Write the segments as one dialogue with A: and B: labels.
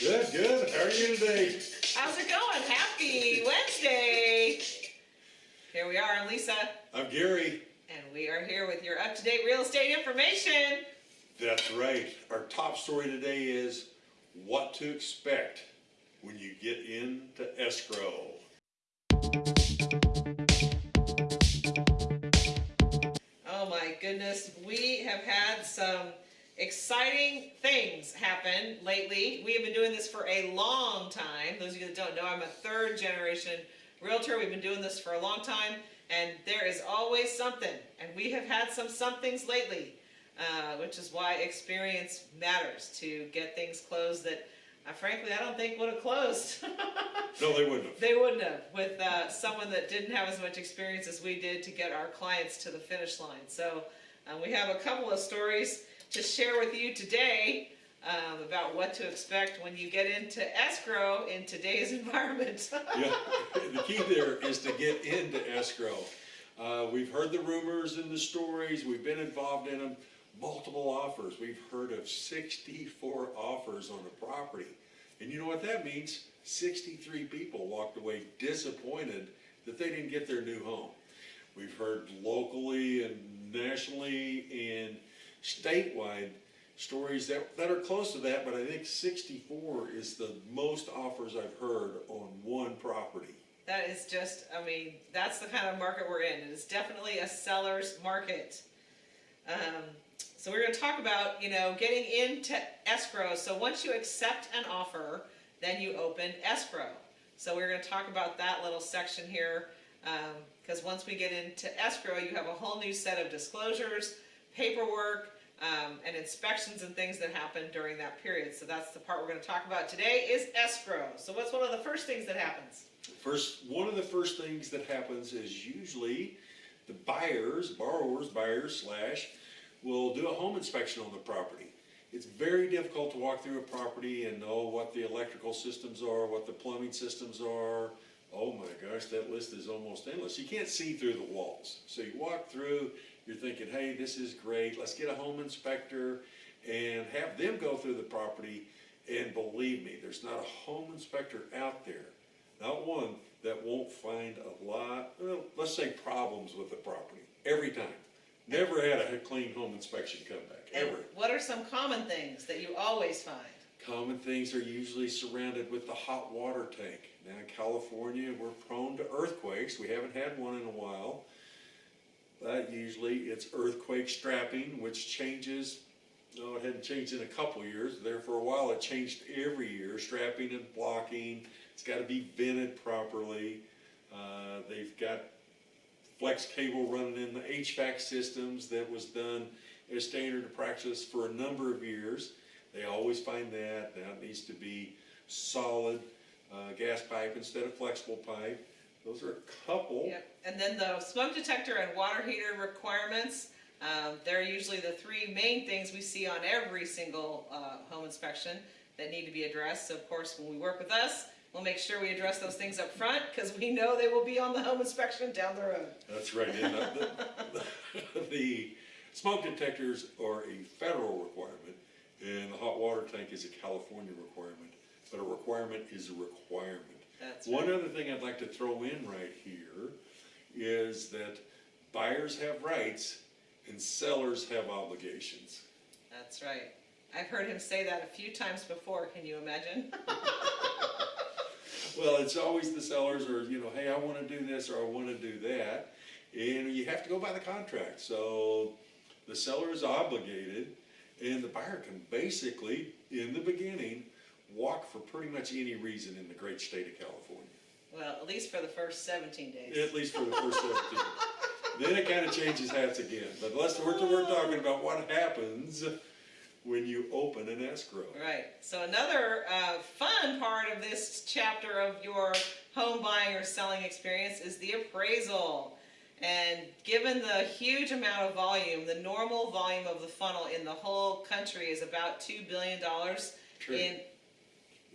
A: Good, good. How are you today?
B: How's it going? Happy Wednesday. Here we are, I'm Lisa,
A: I'm Gary.
B: and we are here with your up-to-date real estate information.
A: That's right. Our top story today is what to expect when you get into escrow.
B: Oh my goodness, we have had some exciting things happen lately. We have been doing this for a long time. Those of you that don't know, I'm a third generation realtor. We've been doing this for a long time, and there is always something. And we have had some somethings lately, uh, which is why experience matters to get things closed that, uh, frankly, I don't think would have closed.
A: No, they wouldn't have.
B: They wouldn't have, with uh, someone that didn't have as much experience as we did to get our clients to the finish line. So uh, we have a couple of stories to share with you today um, about what to expect when you get into escrow in today's environment.
A: Yeah, the key there is to get into escrow. Uh, we've heard the rumors and the stories, we've been involved in them, multiple offers. We've heard of sixty-four offers on a property. And you know what that means? Sixty-three people walked away disappointed that they didn't get their new home. We've heard locally and nationally and statewide stories that, that are close to that, but I think sixty-four is the most offers I've heard on one property.
B: that is just, I mean, that's the kind of market we're in. It is definitely a seller's market. Um, so we're going to talk about, you know, getting into escrow. So once you accept an offer, then you open escrow. So we're going to talk about that little section here, because once we get into escrow, you have a whole new set of disclosures, paperwork, um, and inspections and things that happen during that period. So that's the part we're going to talk about today is escrow. So what's one of the first things that happens?
A: First, one of the first things that happens is usually the buyers, borrowers, buyers slash, will do a home inspection on the property. It's very difficult to walk through a property and know what the electrical systems are, what the plumbing systems are. Oh my gosh, that list is almost endless. You can't see through the walls. So you walk through, you're thinking, hey, this is great, let's get a home inspector and have them go through the property. And believe me, there's not a home inspector out there not one that won't find a lot, well, let's say problems with the property, every time. Never had a clean home inspection come back,
B: And
A: ever.
B: what are some common things that you always find?
A: Common things are usually surrounded with the hot water tank. Now in California, we're prone to earthquakes, we haven't had one in a while. But usually it's earthquake strapping, which changes, no, it hadn't changed in a couple years, there for a while it changed every year, strapping and blocking. It's gotta be vented properly. Uh, they've got flex cable running in the HVAC systems that was done as standard practice for a number of years. They always find that, that needs to be solid, uh, gas pipe instead of flexible pipe. Those are a couple.
B: Yep, and then the smoke detector and water heater requirements, um, they're usually the three main things we see on every single, uh, home inspection that need to be addressed. So of course, when we work with us, we'll make sure we address those things up front, because we know they will be on the home inspection down the road.
A: That's right, the, the, the smoke detectors are a federal requirement, and the hot water tank is a California requirement, but a requirement is a requirement.
B: That's
A: One
B: right.
A: other thing I'd like to throw in right here is that buyers have rights and sellers have obligations.
B: That's right. I've heard him say that a few times before, can you imagine?
A: Well, it's always the sellers or, you know, hey, I wanna do this or I wanna do that. And you have to go by the contract, so the seller is obligated and the buyer can basically, in the beginning, walk for pretty much any reason in the great state of California.
B: Well, at least for the first seventeen days.
A: At least for the first seventeen. Then it kinda changes hats again, but let's, we're, we're talking about what happens when you open an escrow.
B: Right. So another uh, fun part of this chapter of your home buying or selling experience is the appraisal. And given the huge amount of volume, the normal volume of the funnel in the whole country is about two billion dollars
A: Trillion.
B: in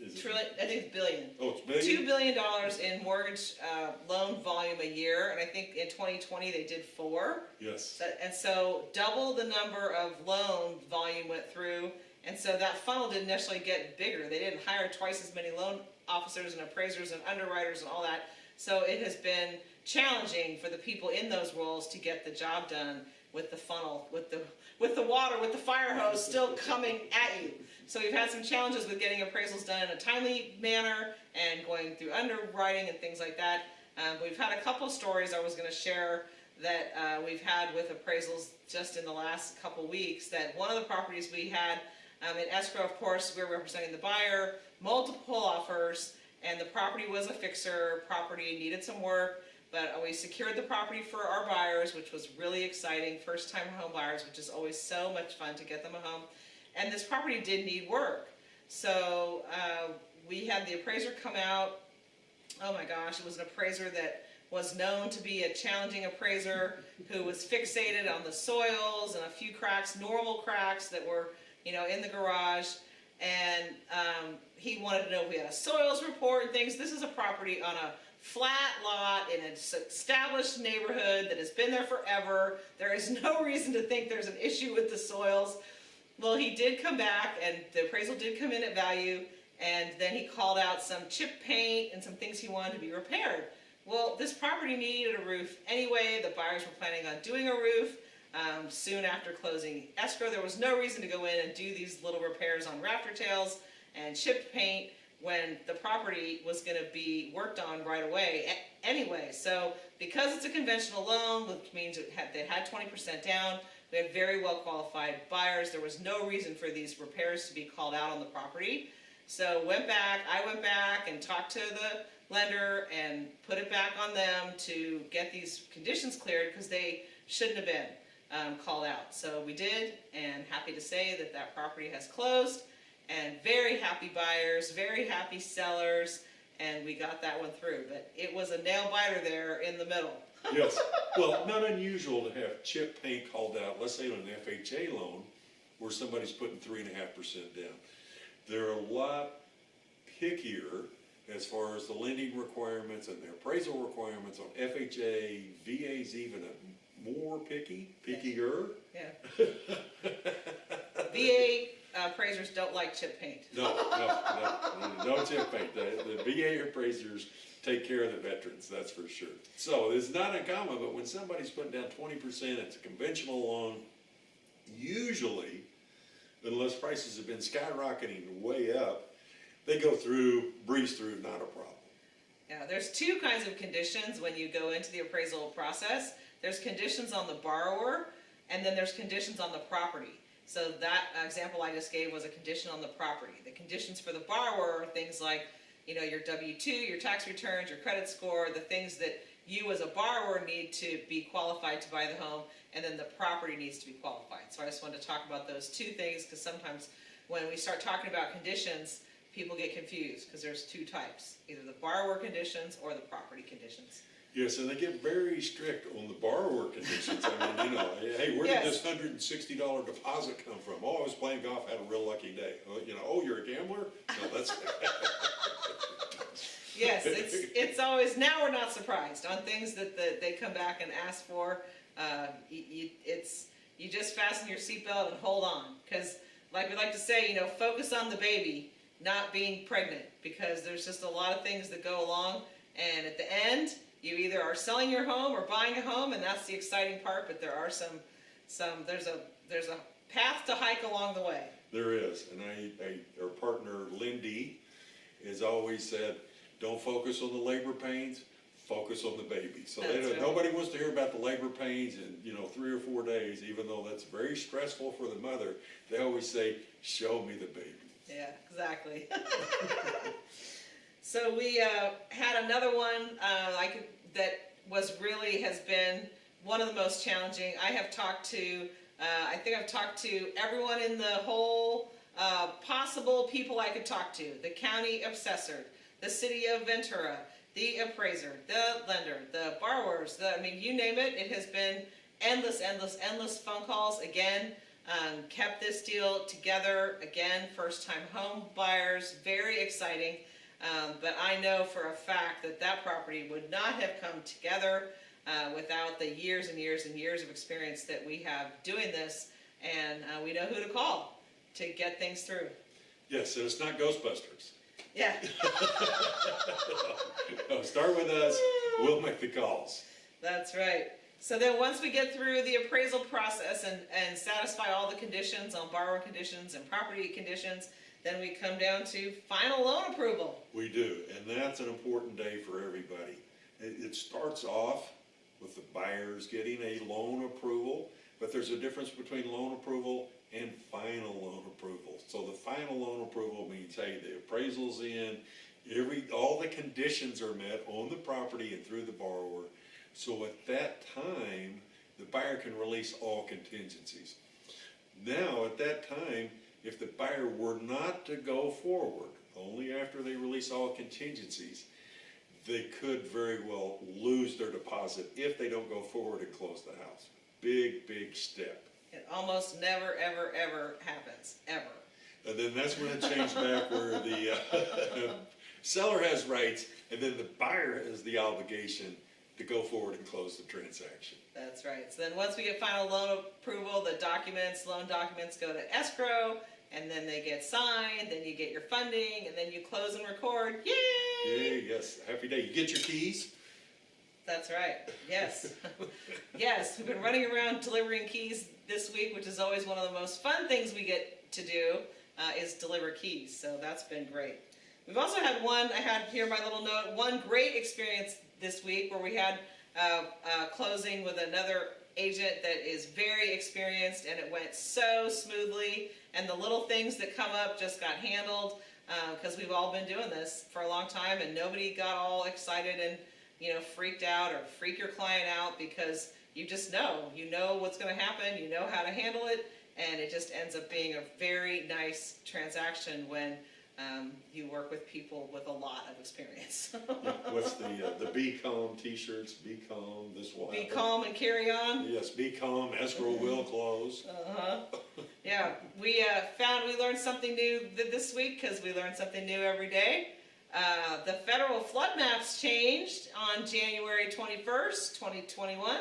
A: Is it-
B: trillion. I think it's billion.
A: Oh, it's
B: Two
A: billion?
B: billion dollars in mortgage uh, loan volume a year, and I think in 2020 they did four.
A: Yes,
B: And so double the number of loan volume went through, And so that funnel didn't necessarily get bigger. They didn't hire twice as many loan officers and appraisers and underwriters and all that. So it has been challenging for the people in those roles to get the job done with the funnel, with the with the water, with the fire hose still coming at you. So we've had some challenges with getting appraisals done in a timely manner and going through underwriting and things like that. Um, we've had a couple stories I was going to share that uh, we've had with appraisals just in the last couple weeks. That one of the properties we had um, in escrow, of course, we're representing the buyer, multiple offers, and the property was a fixer. Property needed some work, but we secured the property for our buyers, which was really exciting. First time home buyers, which is always so much fun to get them a home. And this property did need work. So uh, we had the appraiser come out. Oh my gosh, it was an appraiser that was known to be a challenging appraiser who was fixated on the soils and a few cracks, normal cracks that were, you know, in the garage. And um, he wanted to know if we had a soils report and things. This is a property on a flat lot in an established neighborhood that has been there forever. There is no reason to think there's an issue with the soils. Well, he did come back and the appraisal did come in at value and then he called out some chip paint and some things he wanted to be repaired. Well, this property needed a roof anyway. The buyers were planning on doing a roof um, soon after closing escrow. There was no reason to go in and do these little repairs on rafter tails and chipped paint when the property was going to be worked on right away anyway. So because it's a conventional loan, which means had, they had 20% down, we had very well qualified buyers. There was no reason for these repairs to be called out on the property. So went back, I went back and talked to the lender and put it back on them to get these conditions cleared because they shouldn't have been um, called out. So we did and happy to say that that property has closed and very happy buyers, very happy sellers, and we got that one through. But it was a nail biter there in the middle.
A: Yes, well, not unusual to have chip paint called out, let's say on an FHA loan, where somebody's putting three and a half percent down. They're a lot pickier as far as the lending requirements and the appraisal requirements on FHA, VA's even a more picky, pickier.
B: Yeah. VA Uh, appraisers don't like chip paint.
A: No, no, no, no chip paint. The, the VA appraisers take care of the veterans, that's for sure. So it's not uncommon, but when somebody's putting down twenty percent, it's a conventional loan, usually, unless prices have been skyrocketing way up, they go through, breeze through, not a problem.
B: Yeah, there's two kinds of conditions when you go into the appraisal process. There's conditions on the borrower, and then there's conditions on the property. So that example I just gave was a condition on the property. The conditions for the borrower are things like, you know, your W-2, your tax returns, your credit score, the things that you as a borrower need to be qualified to buy the home, and then the property needs to be qualified. So I just wanted to talk about those two things because sometimes when we start talking about conditions, people get confused because there's two types, either the borrower conditions or the property conditions.
A: Yes, and they get very strict on the borrower conditions. I mean, you know, hey, where did this hundred and sixty dollar deposit come from? Oh, I was playing golf, had a real lucky day. Oh, You know, oh, you're a gambler? No, that's,
B: Yes, it's, it's always, now we're not surprised on things that, that they come back and ask for. Uh, you, you, it's, you just fasten your seatbelt and hold on, cause like we like to say, you know, focus on the baby, not being pregnant, because there's just a lot of things that go along, and at the end, you either are selling your home or buying a home, and that's the exciting part, but there are some, some, there's a, there's a path to hike along the way.
A: there is. And I, I, our partner Lindy has always said, don't focus on the labor pains, focus on the baby. So they don't,
B: right.
A: nobody wants to hear about the labor pains in, you know, three or four days, even though that's very stressful for the mother. They always say, show me the baby.
B: Yeah, exactly. so we uh, had another one uh, I could, that was really has been one of the most challenging. I have talked to, uh, I think I've talked to everyone in the whole uh, possible people I could talk to. The county assessor, the city of Ventura, the appraiser, the lender, the borrowers, the, I mean, you name it, it has been endless, endless, endless phone calls. Again, um, kept this deal together. Again, first time home buyers, very exciting. Um, but I know for a fact that that property would not have come together uh, without the years and years and years of experience that we have doing this. And uh, we know who to call. to get things through.
A: Yes, and it's not Ghostbusters.
B: Yeah.
A: No, start with us, we'll make the calls.
B: That's right. So then once we get through the appraisal process and, and satisfy all the conditions on borrower conditions and property conditions, then we come down to final loan approval.
A: We do, and that's an important day for everybody. It, starts off with the buyers getting a loan approval, but there's a difference between loan approval and final loan approval. So the final loan approval means, hey, the appraisal's in, every, all the conditions are met on the property and through the borrower. So at that time, the buyer can release all contingencies. Now, at that time, if the buyer were not to go forward, only after they release all contingencies, they could very well lose their deposit if they don't go forward and close the house. Big, big step.
B: It almost never, ever, ever happens, ever.
A: And then that's when it changed back where the uh, seller has rights and then the buyer has the obligation to go forward and close the transaction.
B: That's right. So then once we get final loan approval, the documents, loan documents go to escrow, and then they get signed, then you get your funding, and then you close and record. Yay!
A: Yay, yes, happy day. You get your keys?
B: That's right. Yes. yes, we've been running around delivering keys this week, which is always one of the most fun things we get to do, uh, is deliver keys. So that's been great. We've also had one, I had here my little note, one great experience this week where we had uh, uh, closing with another agent that is very experienced and it went so smoothly and the little things that come up just got handled uh, because we've all been doing this for a long time and nobody got all excited and you know freaked out or freak your client out because you just know. You know what's going to happen you know how to handle it and it just ends up being a very nice transaction when um, you work with people with a lot of experience.
A: Yeah, What's the, uh, the Be Calm t-shirts, Be Calm, this will
B: Be
A: happen.
B: calm and carry on.
A: Yes, Be Calm, escrow will close.
B: Uh-huh. Yeah, we uh, found we learned something new th- this week because we learn something new every day. Uh, the federal flood maps changed on January 21st, 2021.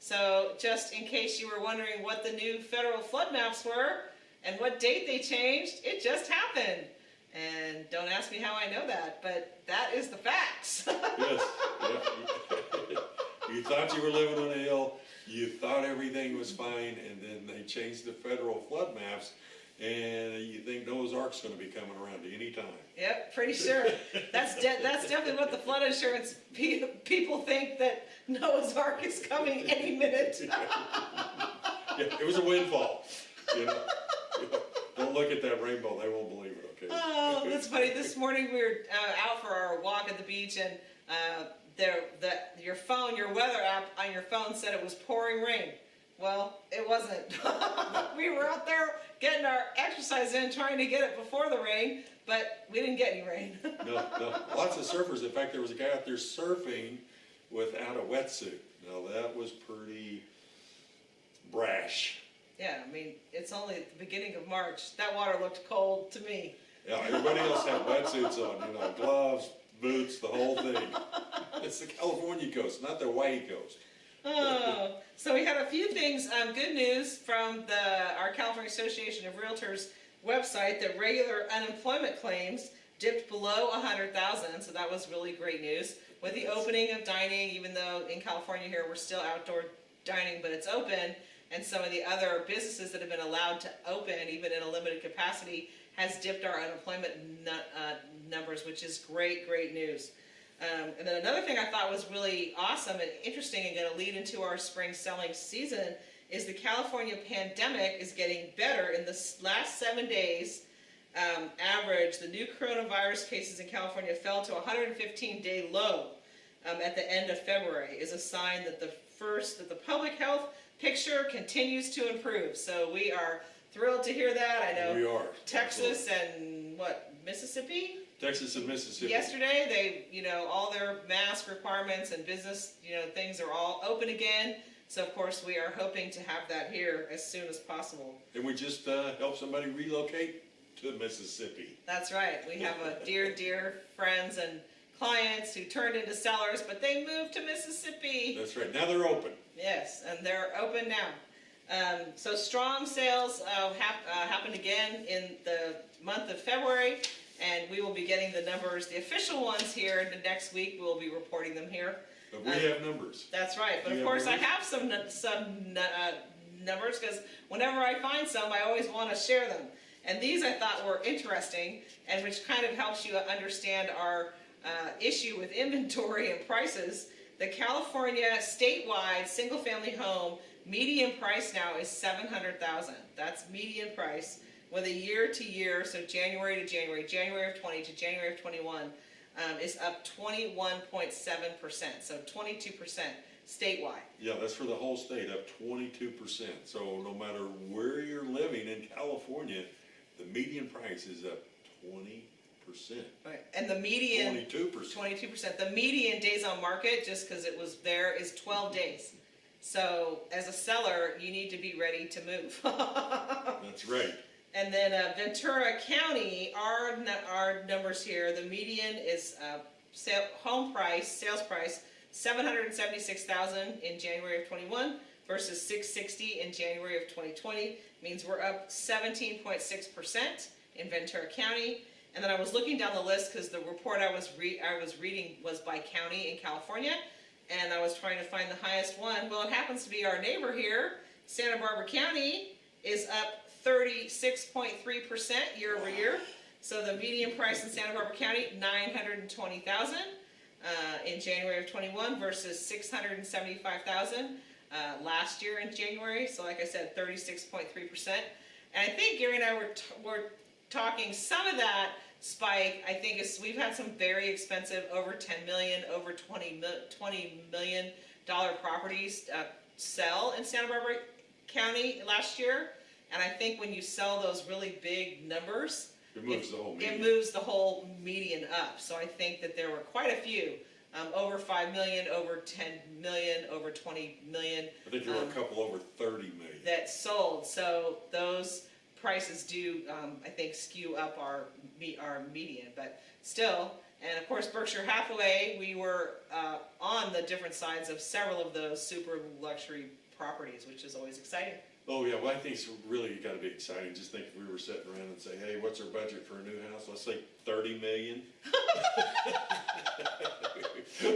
B: So, just in case you were wondering what the new federal flood maps were and what date they changed, it just happened. And don't ask me how I know that, but that is the facts.
A: Yes, yeah. You thought you were living on a hill, you thought everything was fine, and then they changed the federal flood maps, and you think Noah's Ark's gonna be coming around any time.
B: Yep, pretty sure. That's de- that's definitely what the flood insurance pe- people think that Noah's Ark is coming any minute.
A: Yeah, it was a windfall, you know? Don't look at that rainbow, they won't believe it, okay?
B: oh, that's funny. This morning we were uh, out for our walk at the beach, and uh, there, the your phone, your weather app on your phone said it was pouring rain. Well, it wasn't. we were out there getting our exercise in, trying to get it before the rain, but we didn't get any rain.
A: No, no, lots of surfers, in fact, there was a guy out there surfing without a wetsuit. Now, that was pretty brash.
B: yeah, I mean, it's only at the beginning of March. That water looked cold to me.
A: Yeah, everybody else had wetsuits on, you know, gloves, boots, the whole thing. It's the California coast, not the Hawaii coast.
B: Oh, so we had a few things. Um, good news from the our California Association of Realtors website that regular unemployment claims dipped below 100,000. So that was really great news. With the opening of dining, even though in California here we're still outdoor dining, but it's open, and some of the other businesses that have been allowed to open, even in a limited capacity, has dipped our unemployment uh, numbers, which is great, great news. Um, and then another thing I thought was really awesome and interesting and going to lead into our spring selling season is the California pandemic is getting better. In the last seven days, um, average, the new coronavirus cases in California fell to a 115 day low um, at the end of February, is a sign that the first, that the public health picture continues to improve. So we are thrilled to hear that. I know
A: We are.
B: Texas and what, Mississippi?
A: Texas and Mississippi.
B: Yesterday, they, you know, all their mask requirements and business, you know, things are all open again. So of course, we are hoping to have that here as soon as possible.
A: And we just, uh, helped somebody relocate to Mississippi.
B: That's right. We have a dear, dear friends and clients who turned into sellers, but they moved to Mississippi.
A: That's right, now they're open.
B: Yes, and they're open now. Um, so strong sales uh, hap- uh, happened again in the month of February, and we will be getting the numbers, the official ones here. In the next week we'll be reporting them here.
A: But we have numbers.
B: That's right, but
A: Do
B: of course I
A: have
B: have some some uh, numbers because whenever I find some, I always want to share them. And these I thought were interesting, and which kind of helps you understand our uh, issue with inventory and prices. The California statewide single-family home median price now is seven hundred thousand. That's median price with a year to year, so January to January, January of twenty to January of twenty-one, um, is up twenty-one point seven percent, so twenty-two percent statewide.
A: Yeah, that's for the whole state, up twenty-two percent. So no matter where you're living in California, the median price is up twenty percent.
B: Right. And the median,
A: Twenty-two percent.
B: twenty-two percent, the median days on market, just because it was there, is twelve days. So as a seller, you need to be ready to move.
A: That's right.
B: And then uh, Ventura County, our, our numbers here, the median is uh, sale, home price, sales price, seven hundred and seventy-six thousand in January of twenty-one versus six sixty in January of twenty twenty. Means we're up seventeen point six percent in Ventura County. And then I was looking down the list because the report I was I was reading was by county in California, and I was trying to find the highest one. Well, it happens to be our neighbor here, Santa Barbara County, is up thirty-six point three percent year over year. So the median price in Santa Barbara County, nine hundred and twenty thousand, uh, in January of twenty-one versus six hundred and seventy-five thousand, uh, last year in January. So like I said, thirty-six point three percent. And I think Gary and I were, were talking, some of that spike, I think is, we've had some very expensive, over ten million, over 20, 20 million dollar properties, uh, sell in Santa Barbara County last year. And I think when you sell those really big numbers,
A: It moves the whole
B: it
A: median.
B: moves the whole median up. So I think that there were quite a few, um, over five million, over ten million, over twenty million
A: I think there were
B: um,
A: a couple over thirty million.
B: that sold. So those prices do, um, I think, skew up our our median, but still. And of course, Berkshire Hathaway, we were uh, on the different sides of several of those super luxury properties, which is always exciting.
A: Oh, yeah, well, I think it's really gotta be exciting. Just think if we were sitting around and say, hey, what's our budget for a new house? Let's say thirty million.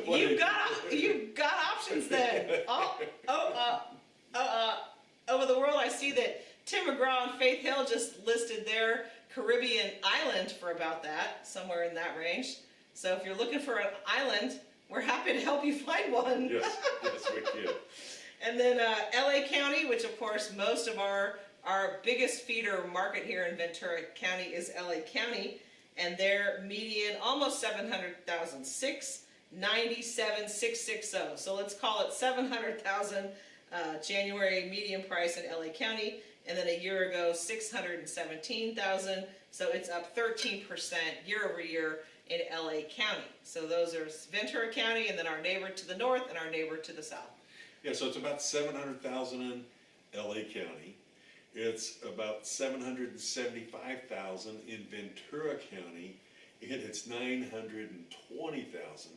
A: What
B: You've
A: do
B: got you've got options then. Oh, oh, uh, oh, uh, over the world, I see that Tim McGraw and Faith Hill just listed their Caribbean island for about that, somewhere in that range. So if you're looking for an island, we're happy to help you find one.
A: Yes, yes, we can.
B: And then uh, LA County, which of course most of our our biggest feeder market here in Ventura County is LA County, and their median almost 700,000, 697, 660. So let's call it 700,000 uh, January median price in LA County, and then a year ago 617,000. So it's up 13% year over year in LA County. So those are Ventura County, and then our neighbor to the north and our neighbor to the south.
A: Yeah, so it's about seven hundred thousand in LA County. It's about seven hundred and seventy-five thousand in Ventura County, and it's nine hundred and twenty thousand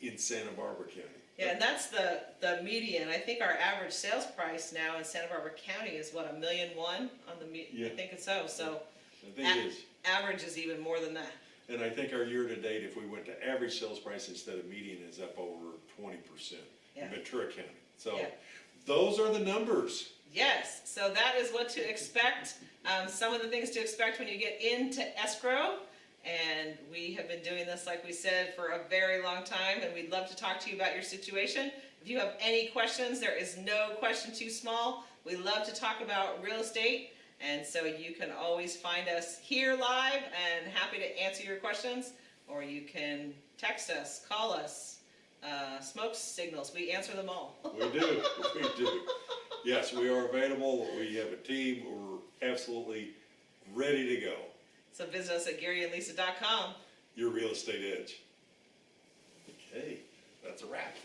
A: in Santa Barbara County.
B: Yeah, and that's the, the median. I think our average sales price now in Santa Barbara County is what, a million one on the me, I think it's so, so
A: I think it is.
B: average is even more than that.
A: And I think our year-to-date, if we went to average sales price instead of median, is up over twenty percent in
B: Yeah.
A: Ventura County. So,
B: Yeah.
A: those are the numbers.
B: Yes, so that is what to expect, um, some of the things to expect when you get into escrow. And we have been doing this, like we said, for a very long time, and we'd love to talk to you about your situation. If you have any questions, there is no question too small. We love to talk about real estate, and so you can always find us here live and happy to answer your questions, or you can text us, call us, uh, smoke signals, we answer them all.
A: We do, we do. Yes, we are available. We have a team. We're absolutely ready to go.
B: So visit us at GaryandLisa.com.
A: Your real estate edge. Okay, that's a wrap.